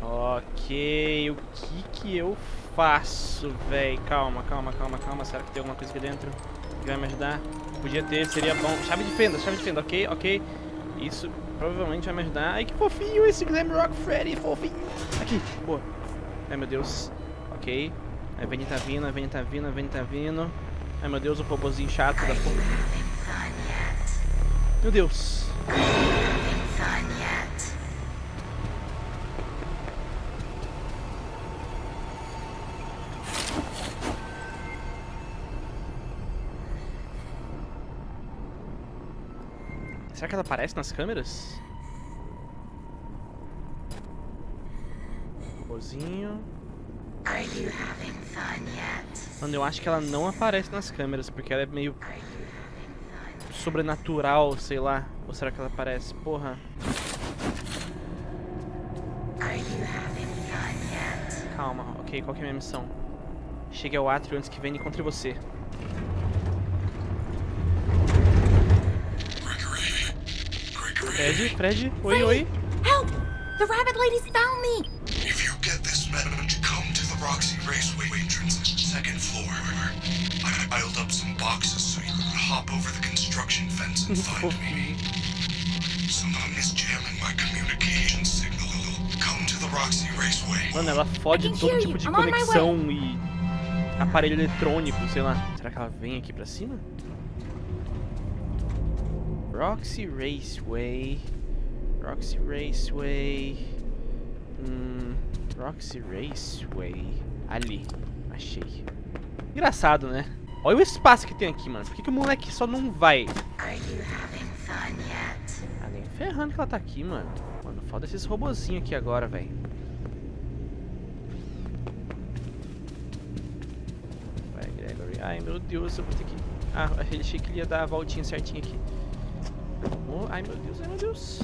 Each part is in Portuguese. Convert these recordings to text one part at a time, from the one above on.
Ok, o que que eu faço, véi? Calma, calma, calma, calma. Será que tem alguma coisa aqui dentro que vai me ajudar? Podia ter, seria bom. Chave de fenda, chave de fenda, ok, ok. Isso provavelmente vai me ajudar. Ai, que fofinho esse Glam Rock Freddy, fofinho. Aqui, boa. Ai, meu Deus. Ok. A Vene tá vindo, a Vene tá vindo, a Vene tá vindo. Ai, meu Deus, o robozinho chato da porra. Meu Deus. Será que ela aparece nas câmeras? Yet? Mano, eu acho que ela não aparece nas câmeras, porque ela é meio Are you having fun? Sobrenatural, sei lá. Ou será que ela aparece? Porra. Calma, ok, qual que é a minha missão? Chegue ao átrio antes que venha e encontre você. Fred, Fred, oi, oi. Help! The rabbit ladies found me! If you get this message, come to the Roxy Raceway entrance, second floor. I piled up some boxes so you could hop over the construction fence and find me. Jamming my communication signal. Come to the Roxy Raceway. Mano, ela fode todo tipo de conexão e aparelho eletrônico, sei lá. Será que ela vem aqui pra cima? Roxy Raceway. Roxy Raceway. Hum, Roxy Raceway. Ali, achei. Engraçado, né? Olha o espaço que tem aqui, mano. Por que, que o moleque só não vai? Ah, nem ferrando que ela tá aqui, mano. Mano, foda esses robozinhos aqui agora, velho. Vai, Gregory. Ai, meu Deus, eu vou ter que... Ah, achei que ele ia dar a voltinha certinha aqui. Oh, ai, meu Deus, ai, meu Deus.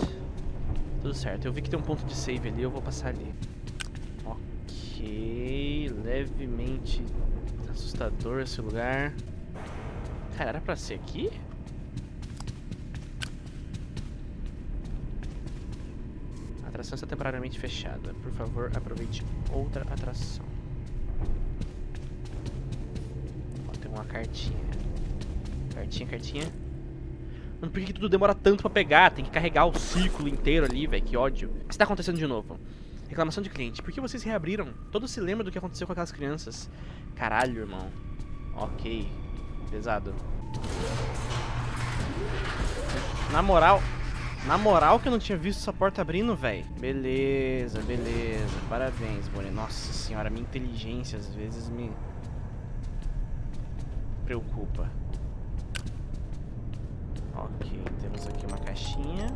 Tudo certo, eu vi que tem um ponto de save ali, eu vou passar ali. Ok, levemente assustador esse lugar. Cara, era pra ser aqui? A atração está temporariamente fechada. Por favor, aproveite outra atração. Ó, tem uma cartinha. Cartinha, cartinha. Mano, por que, tudo demora tanto pra pegar? Tem que carregar o ciclo inteiro ali, velho. Que ódio. O que está acontecendo de novo? Reclamação de cliente. Por que vocês reabriram? Todos se lembram do que aconteceu com aquelas crianças. Caralho, irmão. Ok. Pesado. Na moral, na moral que eu não tinha visto essa porta abrindo, velho. Beleza, beleza. Parabéns, Bonnie. Nossa senhora, minha inteligência às vezes me preocupa. Ok, temos aqui uma caixinha.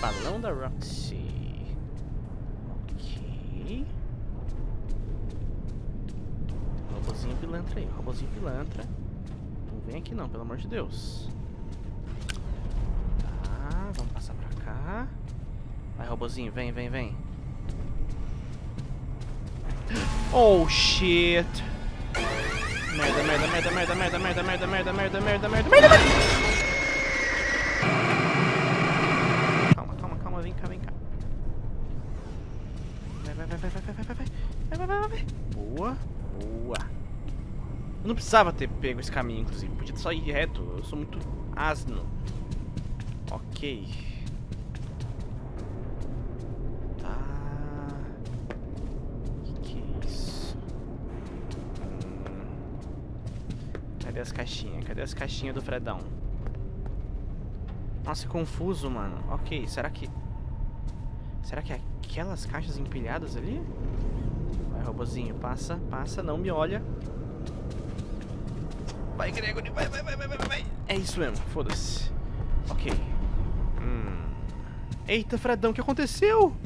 Balão da Roxy. Ok. Robozinho pilantra aí, robozinho pilantra. Não vem aqui não, pelo amor de Deus. Tá, vamos passar pra cá. Vai, robozinho, vem, vem, vem. Oh, shit. Merda, merda, merda, merda, merda, merda, merda, merda, merda, merda, merda, merda, merda. Não precisava ter pego esse caminho, inclusive. Podia só ir reto. Eu sou muito asno. Ok. Tá. Que que é isso? Hum. Cadê as caixinhas? Cadê as caixinhas do Fredão? Nossa, que confuso, mano. Ok, será que... Será que é aquelas caixas empilhadas ali? Vai, robozinho, passa, passa, não me olha. Vai, Gregory, vai, vai, vai, vai, vai, vai. É isso mesmo, foda-se. Ok. Hum. Eita, Fredão, o que aconteceu?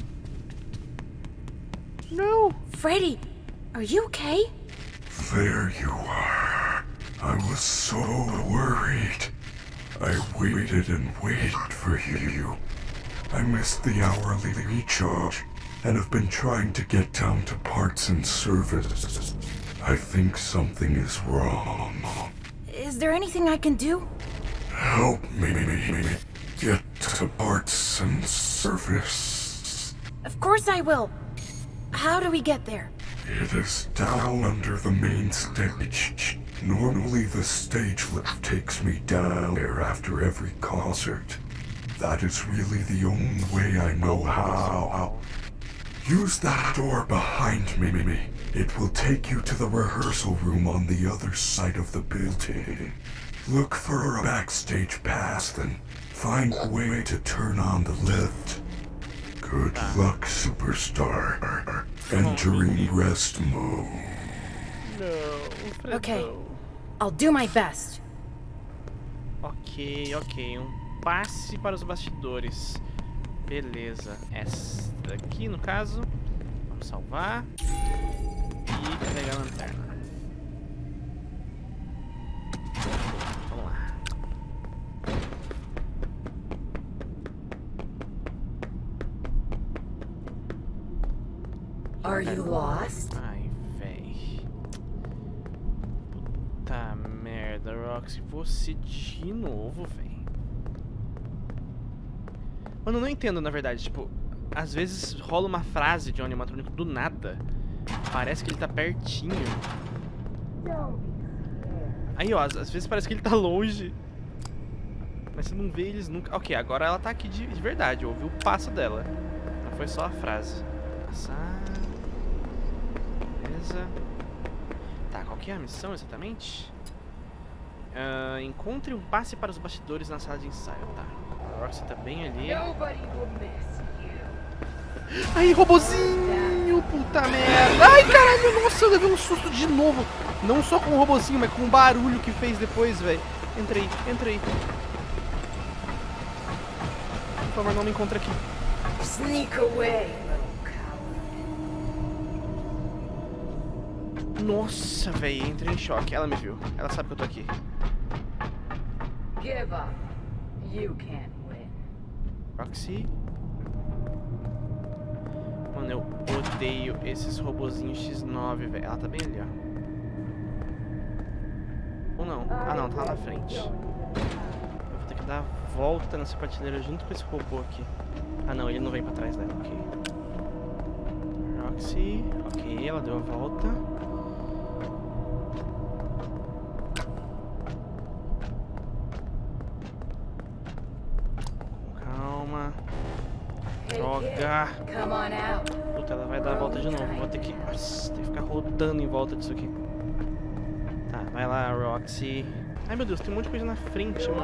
Não. Freddy, are you okay? There you are. I was so worried. I waited and waited for you. I missed the hourly recharge and have been trying to get down to parts and service. I think something is wrong. Is there anything I can do? Help me. get to parts and service. Of course I will. How do we get there? It is down under the main stage. Normally the stage lift takes me down there after every concert. That is really the only way I know how. Use that door behind me. It will take you to the rehearsal room on the other side of the building. Look for a backstage pass, then find a way to turn on the lift. Good luck, superstar. Entering rest mode. No. Okay. Fredão. I'll do my best. Ok, ok. Um passe para os bastidores. Beleza. Essa daqui, no caso. Vamos salvar. E carregar a lanterna. Vamos lá. Are you lost? Ai, véi. Puta merda, Roxy. Você de novo, véi. Mano, eu não entendo, na verdade. Tipo, às vezes rola uma frase de um animatrônico do nada. Parece que ele tá pertinho. Aí, ó, às, às vezes parece que ele tá longe. Mas você não vê eles nunca. Ok, agora ela tá aqui de, de verdade. Eu ouvi o passo dela. Não foi só a frase. Passar. Beleza. Tá, qual que é a missão exatamente? Ah, encontre um passe para os bastidores na sala de ensaio, tá. A Roxy tá bem ali. Aí, robozinho! Puta merda! Ai, caralho, nossa, eu levei um susto de novo. Não só com o robozinho, mas com o barulho que fez depois, velho. Entrei, entrei. Por favor, não me encontre aqui. Sneak away. Nossa, velho, entrei em choque. Ela me viu. Ela sabe que eu tô aqui. Give up. You can't win. Roxy. Mano, eu odeio esses robozinhos X9, velho. Ela tá bem ali, ó. Ou não? Ah, não, tá lá na frente. Eu vou ter que dar a volta nessa prateleira junto com esse robô aqui. Ah, não, ele não vem pra trás dela, ok. Roxy. Ok, ela deu a volta. Droga. Come on out. Puta, ela vai dar a volta de novo. Vou ter que. Nossa, tem que ficar rodando em volta disso aqui. Tá, vai lá, Roxy. Ai meu Deus, tem um monte de coisa na frente, mano.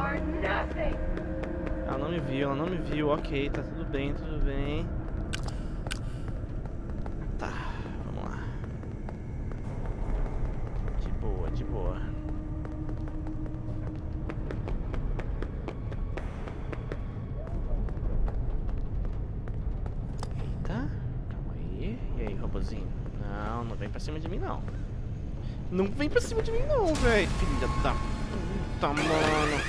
Ela não me viu, ela não me viu. Ok, tá tudo bem, tudo bem. Tá, vamos lá. De boa, de boa. Eita, calma aí. E aí, robozinho? Não, não vem pra cima de mim, não. Não vem pra cima de mim, não, velho. Filha da puta, mano.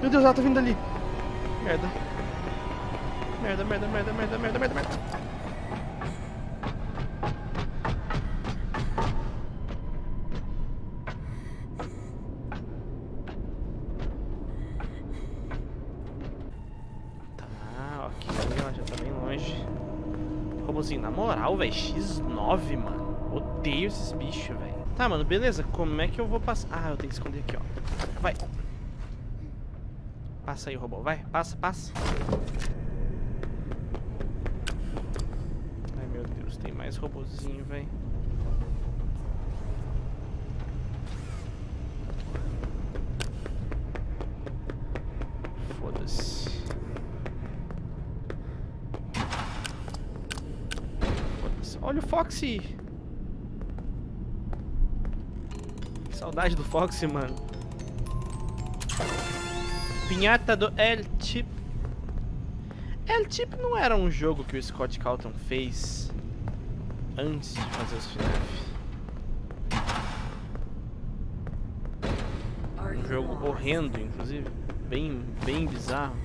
Meu Deus, ela tá vindo ali. Merda. Merda, merda, merda, merda, merda, merda, merda. Robozinho, na moral, velho, X9, mano. Odeio esses bichos, velho. Tá, mano, beleza. Como é que eu vou passar? Ah, eu tenho que esconder aqui, ó. Vai. Passa aí, robô. Vai, passa, passa. Ai, meu Deus, tem mais robozinho, velho. Foxy! Saudade do Foxy, mano. Pinhata do El Chip. El Chip não era um jogo que o Scott Calton fez antes de fazer os FNAF. Um jogo horrendo, inclusive. Bem, bem bizarro.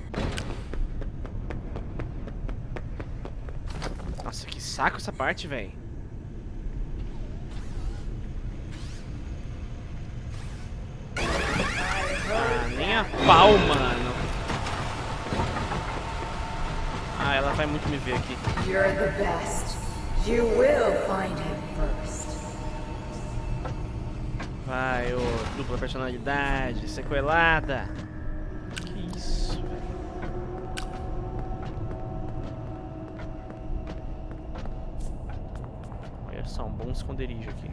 Nossa, que saco essa parte, velho. Ver aqui. You're the best. You will find him first. Vai, ô, dupla personalidade, sequelada. Que isso, velho. Olha só, um bom esconderijo aqui.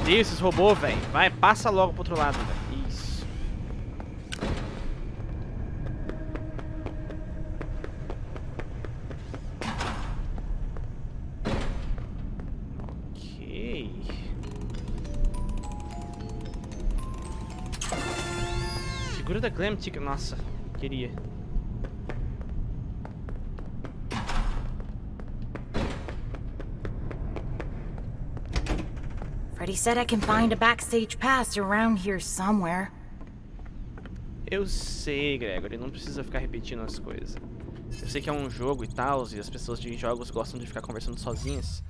Odeio esses robôs, velho. Vai, passa logo pro outro lado, velho. Figura da Glamtic, nossa, queria. Freddy said I can find a backstage pass around here somewhere. Eu sei, Gregory, não precisa ficar repetindo as coisas. Eu sei que é um jogo e tal, e as pessoas de jogos gostam de ficar conversando sozinhas,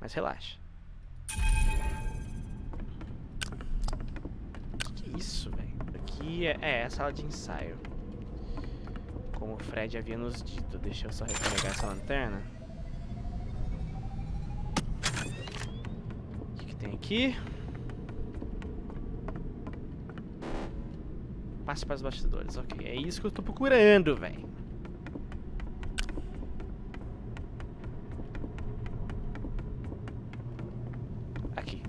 mas relaxa. Que que é isso, velho? É, é a sala de ensaio. Como o Fred havia nos dito, deixa eu só recarregar essa lanterna. O que, que tem aqui? Passe para os bastidores, ok. É isso que eu tô procurando, velho. Aqui.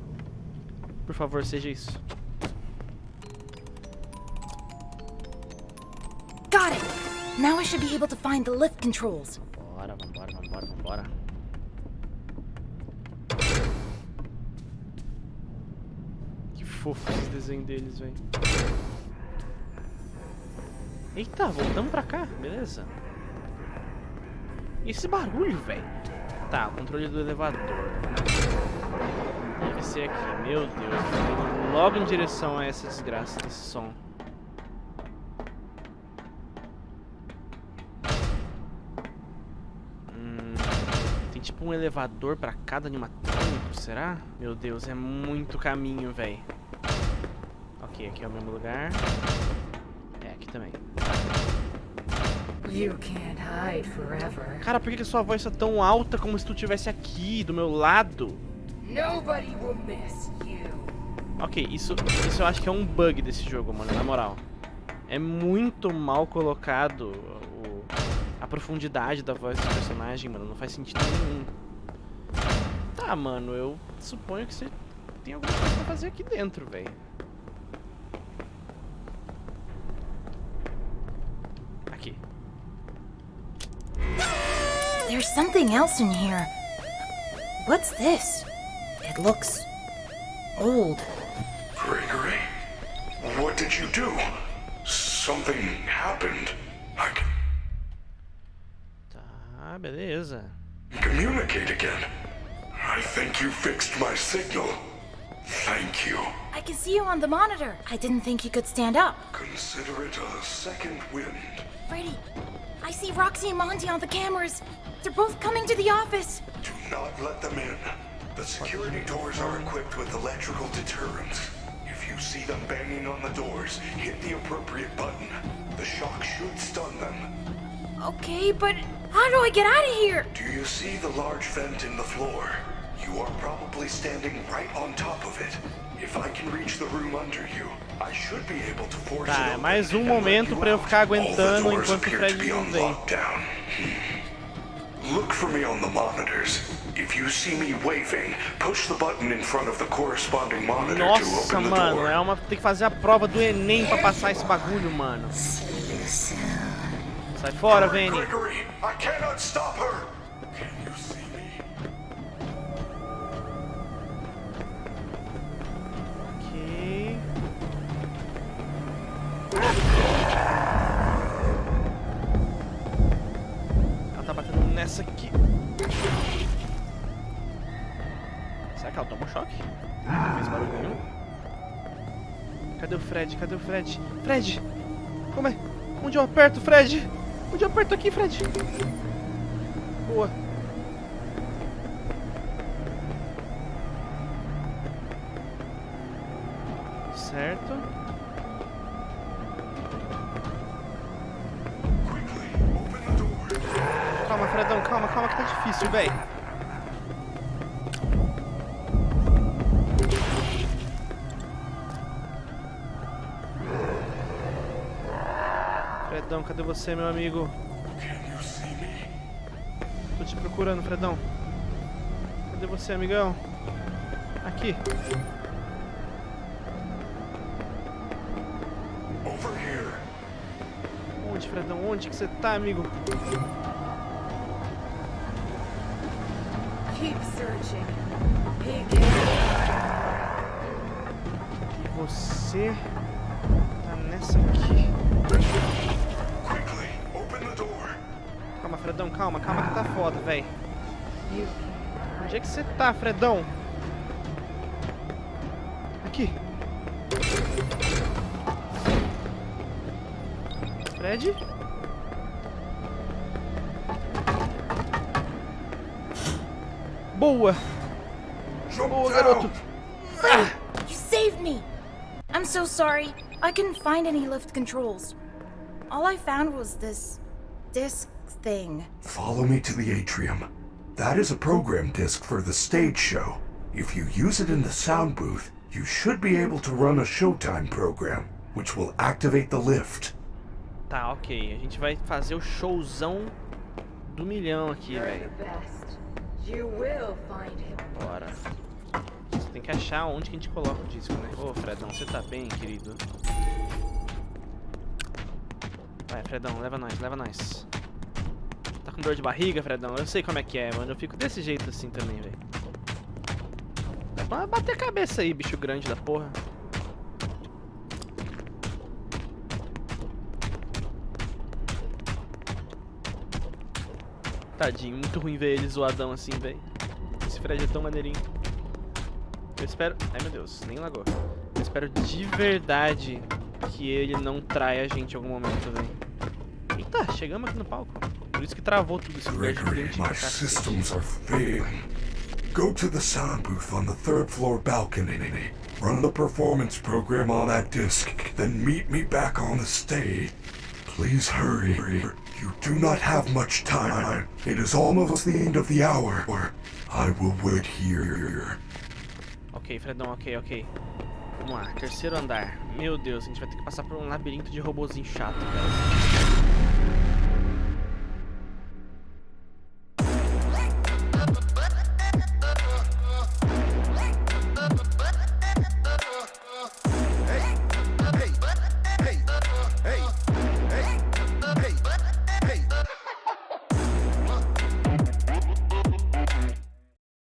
Por favor, seja isso. Now I should be able to find the lift controls. Bora, vambora, vambora, vambora. Que fofo esse desenho deles, velho. Eita, voltamos pra cá, beleza. E esse barulho, velho? Tá, o controle do elevador. Deve ser aqui, meu Deus. Logo em direção a essa desgraça desse som. Um elevador pra cada animatrônico, será? Meu Deus, é muito caminho, velho. Ok, aqui é o mesmo lugar. É, aqui também. Cara, por que, que sua voz tá tão alta como se tu estivesse aqui, do meu lado? Ok, isso, isso eu acho que é um bug desse jogo, mano, na moral. É muito mal colocado profundidade da voz do personagem, mano. Não faz sentido nenhum. Tá, mano, eu suponho que você tem alguma coisa pra fazer aqui dentro, velho. Aqui. There's something else in here. What's this? It looks old. Gregory, what did you do? Something happened. Beleza. can uh, communicate again. I think you fixed my signal. Thank you. I can see you on the monitor. I didn't think you could stand up. Consider it a second wind. Freddy, I see Roxy and Monty on the cameras. They're both coming to the office. Do not let them in. The security doors are equipped with electrical deterrents. If you see them banging on the doors, hit the appropriate button. The shock should stun them. Okay, but how do I get out of here? Do you see the large vent in the floor? You are probably standing right on top of it. If I can reach the room under you, I should be able to force Tá, it é open mais um momento you pra eu ficar aguentando doors enquanto o Fred to não vem. lockdown. Hmm. Look for me on the monitors. If you see me waving, push the button in front of the corresponding monitor to Nossa, open the mano, door. é uma. Tem que fazer a prova do Enem pra passar esse bagulho, mano. You see me? Ok. Ela tá batendo nessa aqui. Será que ela tomou choque? Não fez barulho nenhum? Cadê o Fred? Cadê o Fred? Fred! Como é? Onde eu aperto, Fred? Onde eu aperto aqui, Fred? Boa. Certo. Calma, Fredão, calma, calma que tá difícil, velho. Fredão, cadê você, meu amigo? Tô te procurando, Fredão. Cadê você, amigão? Aqui. Over here. Onde, Fredão? Onde que você tá, amigo? Keep searching. Pig E você tá nessa aqui. Calma, Fredão, calma, calma que tá foda, véi. You Onde é que você tá, Fredão? Aqui. Fred? Boa! Boa, garoto! You saved me! I'm so sorry. I couldn't find any lift controls. All I found was this disc thing. Follow me to the atrium. That is a program disc for the stage show. If you use it in the sound booth, you should be able to run a Showtime program, which will activate the lift. Tá, ok. A gente vai fazer o showzão do milhão aqui, velho. Bora. Você tem que achar onde que a gente coloca o disco, né? Ô, Fredão, você tá bem, querido? Vai, Fredão, leva nós, leva nós. Com dor de barriga, Fredão? Eu sei como é que é, mano. Eu fico desse jeito assim também, velho. Vai bater a cabeça aí, bicho grande da porra. Tadinho, muito ruim ver ele zoadão assim, velho. Esse Fred é tão maneirinho. Eu espero. Ai meu Deus, nem lagou. Eu espero de verdade que ele não traia a gente em algum momento, velho. Eita, chegamos aqui no palco. Por isso que travou tudo esse Gregory, my systems are failing. Go to the sound booth on the third floor balcony. Run the performance program on that disc, then meet me back on the stage. Please hurry. You do not have much time. It is almost the end of the hour. I will wait here. Ok, Fredão, ok, ok. Vamos lá, terceiro andar. Meu Deus, a gente vai ter que passar por um labirinto de robozinho chato, cara.